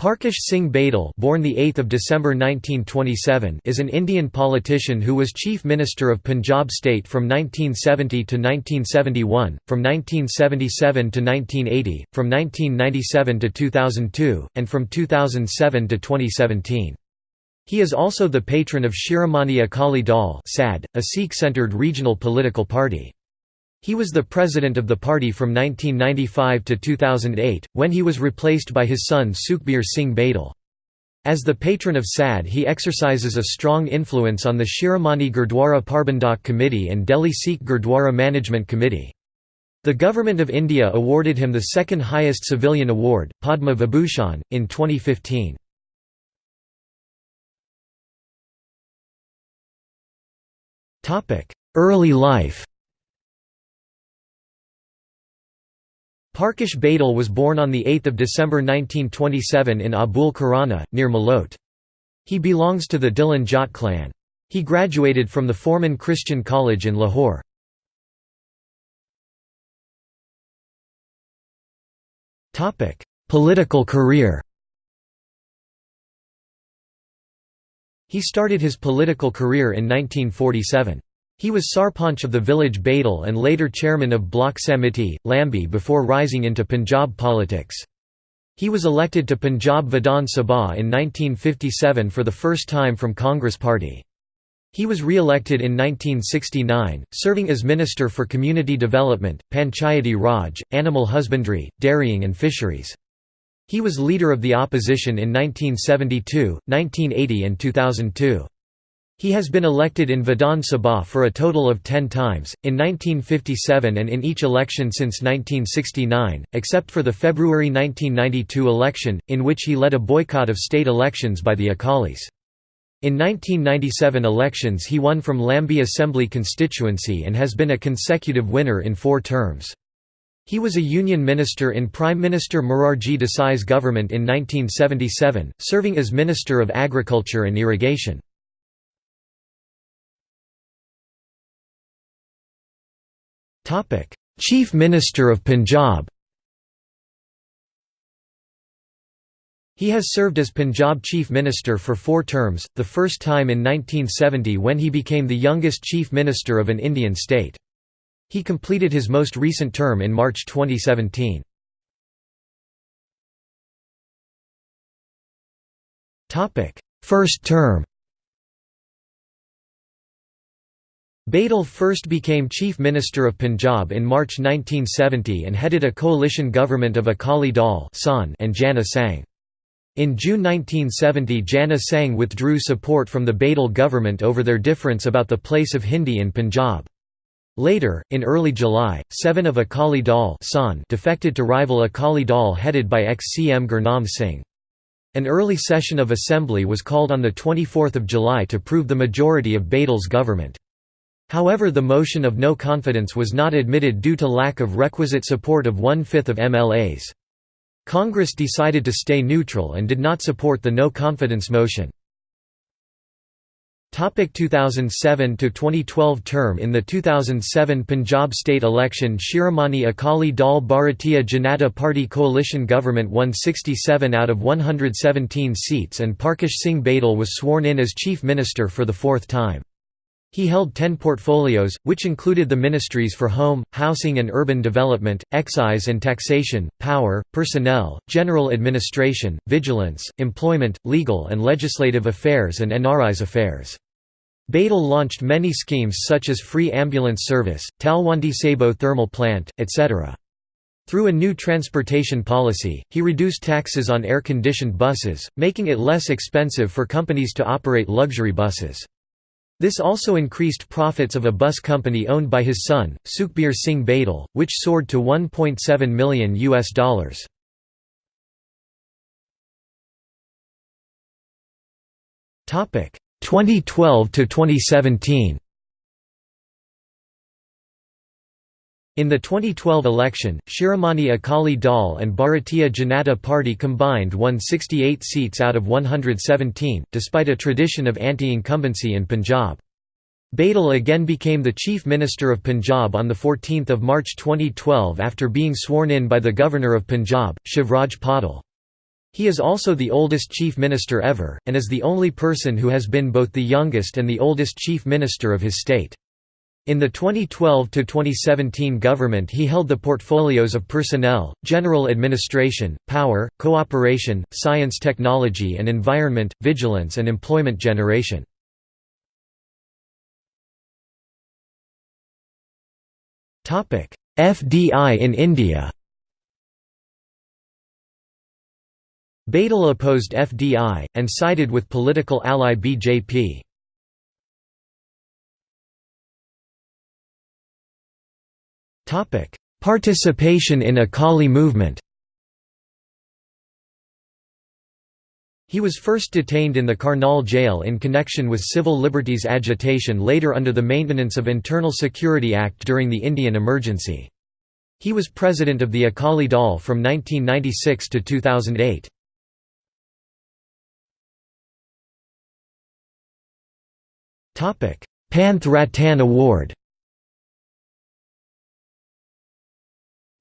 Parkash Singh Badal born the 8th of December 1927 is an Indian politician who was Chief Minister of Punjab state from 1970 to 1971, from 1977 to 1980, from 1997 to 2002, and from 2007 to 2017. He is also the patron of Shiromani Akali Dal a Sikh-centered regional political party. He was the president of the party from 1995 to 2008, when he was replaced by his son Sukhbir Singh Badal. As the patron of SAD he exercises a strong influence on the Shiromani Gurdwara Parbandhak Committee and Delhi Sikh Gurdwara Management Committee. The Government of India awarded him the second highest civilian award, Padma Vibhushan, in 2015. Early life Parkash Badal was born on 8 December 1927 in Abul Khurana, near Malot. He belongs to the Dhillon Jat clan. He graduated from the Forman Christian College in Lahore. Political career He started his political career in 1947. He was Sarpanch of the village Badal and later chairman of Block Samiti, Lambi before rising into Punjab politics. He was elected to Punjab Vidhan Sabha in 1957 for the first time from Congress Party. He was re-elected in 1969, serving as Minister for Community Development, Panchayati Raj, Animal Husbandry, Dairying and Fisheries. He was leader of the opposition in 1972, 1980 and 2002. He has been elected in Vidhan Sabha for a total of ten times, in 1957 and in each election since 1969, except for the February 1992 election, in which he led a boycott of state elections by the Akalis. In 1997 elections he won from Lambi Assembly constituency and has been a consecutive winner in four terms. He was a union minister in Prime Minister Morarji Desai's government in 1977, serving as Minister of Agriculture and Irrigation. Chief Minister of Punjab He has served as Punjab Chief Minister for four terms, the first time in 1970 when he became the youngest Chief Minister of an Indian state. He completed his most recent term in March 2017. First term Badal first became Chief Minister of Punjab in March 1970 and headed a coalition government of Akali Dal and Jana Sangh. In June 1970 Jana Sangh withdrew support from the Badal government over their difference about the place of Hindi in Punjab. Later, in early July, seven of Akali Dal defected to rival Akali Dal headed by ex-CM Gurnam Singh. An early session of assembly was called on 24 July to prove the majority of Badal's government. However the motion of no confidence was not admitted due to lack of requisite support of one-fifth of MLAs. Congress decided to stay neutral and did not support the no confidence motion. 2007–2012 term In the 2007 Punjab state election Shiromani Akali Dal Bharatiya Janata Party coalition government won 67 out of 117 seats and Parkash Singh Badal was sworn in as Chief Minister for the fourth time. He held ten portfolios, which included the ministries for home, housing and urban development, excise and taxation, power, personnel, general administration, vigilance, employment, legal and legislative affairs and NRI's affairs. Badal launched many schemes such as free ambulance service, Talwandi Sabo thermal plant, etc. Through a new transportation policy, he reduced taxes on air-conditioned buses, making it less expensive for companies to operate luxury buses. This also increased profits of a bus company owned by his son, Sukhbir Singh Badal, which soared to 1.7 million US dollars. Topic 2012 to 2017. In the 2012 election, Shiromani Akali Dal and Bharatiya Janata Party combined won 68 seats out of 117, despite a tradition of anti-incumbency in Punjab. Badal again became the Chief Minister of Punjab on 14 March 2012 after being sworn in by the Governor of Punjab, Shivraj Patil. He is also the oldest chief minister ever, and is the only person who has been both the youngest and the oldest chief minister of his state. In the 2012–2017 government he held the portfolios of Personnel, General Administration, Power, Cooperation, Science Technology and Environment, Vigilance and Employment Generation. FDI in India Badal opposed FDI, and sided with political ally BJP. Participation in Akali movement He was first detained in the Karnal jail in connection with civil liberties agitation later under the Maintenance of Internal Security Act during the Indian emergency. He was president of the Akali Dal from 1996 to 2008. Panth Ratan Award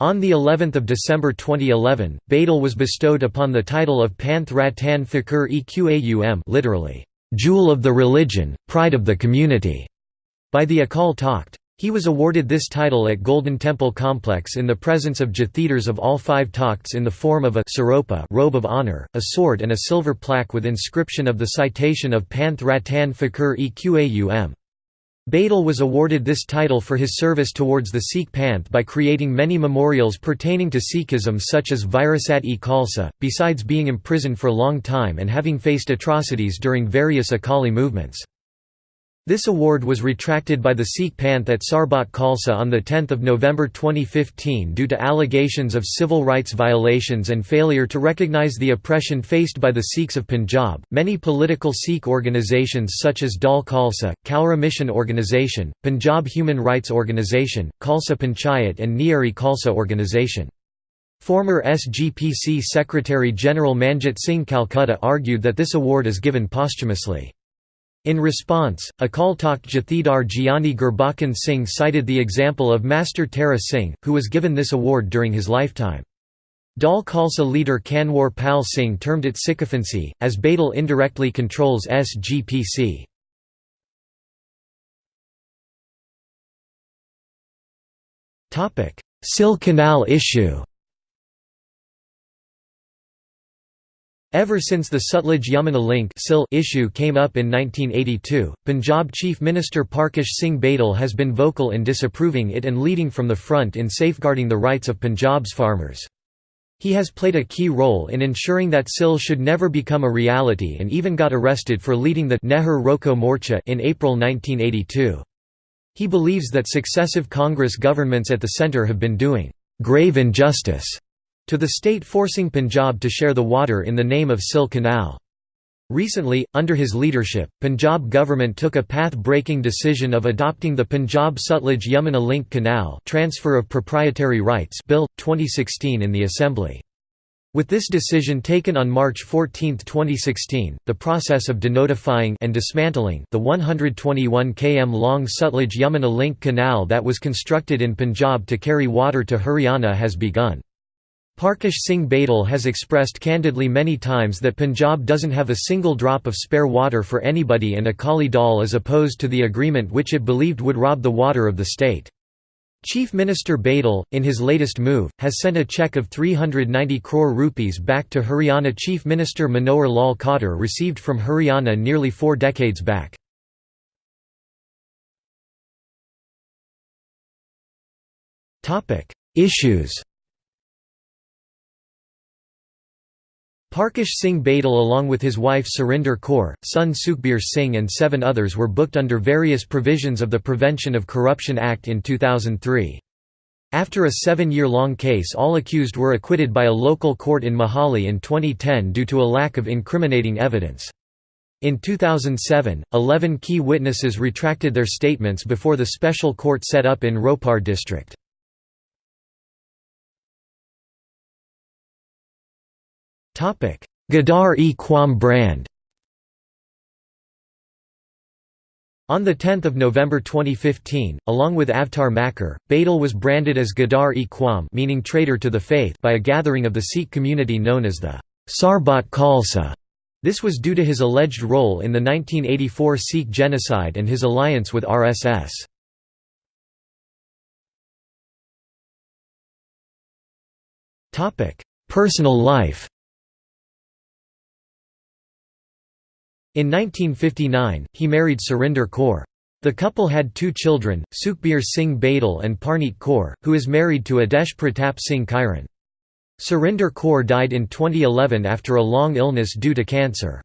On the 11th of December 2011, Badal was bestowed upon the title of Panth Ratan Fakhar-e-Qaum literally, "'Jewel of the Religion, Pride of the Community' by the Akal Takht. He was awarded this title at Golden Temple Complex in the presence of Jathedars of all five Takhts in the form of a saropa robe of honor, a sword and a silver plaque with inscription of the citation of Panth Ratan Fakhar-e-Qaum. Badal was awarded this title for his service towards the Sikh Panth by creating many memorials pertaining to Sikhism such as Virasat-e Khalsa, besides being imprisoned for a long time and having faced atrocities during various Akali movements. This award was retracted by the Sikh Panth at Sarbat Khalsa on 10 November 2015 due to allegations of civil rights violations and failure to recognize the oppression faced by the Sikhs of Punjab. Many political Sikh organizations such as Dal Khalsa, Kaura Mission Organization, Punjab Human Rights Organization, Khalsa Panchayat, and Nyari Khalsa Organization. Former SGPC Secretary General Manjit Singh Calcutta argued that this award is given posthumously. In response, Akal Takht Jathedar Giani Gurbachan Singh cited the example of Master Tara Singh, who was given this award during his lifetime. Dal Khalsa leader Kanwar Pal Singh termed it sycophancy, as Badal indirectly controls SGPC. SYL Canal issue Ever since the Sutlej-Yamuna link issue came up in 1982, Punjab Chief Minister Parkash Singh Badal has been vocal in disapproving it and leading from the front in safeguarding the rights of Punjab's farmers. He has played a key role in ensuring that SYL should never become a reality and even got arrested for leading the Nehar Roko Morcha in April 1982. He believes that successive Congress governments at the centre have been doing grave injustice to the state forcing Punjab to share the water in the name of SYL Canal. Recently, under his leadership, Punjab government took a path-breaking decision of adopting the Punjab Sutlej Yamuna Link Canal Transfer of Proprietary Rights Bill, 2016 in the Assembly. With this decision taken on March 14, 2016, the process of denotifying and dismantling the 121 km long Sutlej Yamuna Link Canal that was constructed in Punjab to carry water to Haryana has begun. Parkash Singh Badal has expressed candidly many times that Punjab doesn't have a single drop of spare water for anybody and Akali Dal is opposed to the agreement which it believed would rob the water of the state. Chief Minister Badal, in his latest move, has sent a cheque of 390 crore rupees back to Haryana Chief Minister Manohar Lal Khattar received from Haryana nearly four decades back. Issues Parkash Singh Badal along with his wife Surinder Kaur, son Sukhbir Singh and seven others were booked under various provisions of the Prevention of Corruption Act in 2003. After a seven-year-long case all accused were acquitted by a local court in Mohali in 2010 due to a lack of incriminating evidence. In 2007, 11 key witnesses retracted their statements before the special court set up in Ropar district. Gadar-e-Qaum brand On 10 November 2015, along with Avtar Makkar, Badal was branded as Gadar-e-Qaum meaning traitor to the faith by a gathering of the Sikh community known as the Sarbat Khalsa. This was due to his alleged role in the 1984 Sikh genocide and his alliance with RSS. Personal life In 1959, he married Surinder Kaur. The couple had two children, Sukhbir Singh Badal and Parneet Kaur, who is married to Adesh Pratap Singh Kairon. Surinder Kaur died in 2011 after a long illness due to cancer.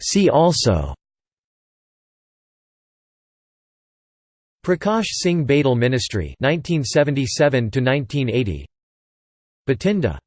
See also Prakash Singh Badal Ministry 1977 to 1980 Bathinda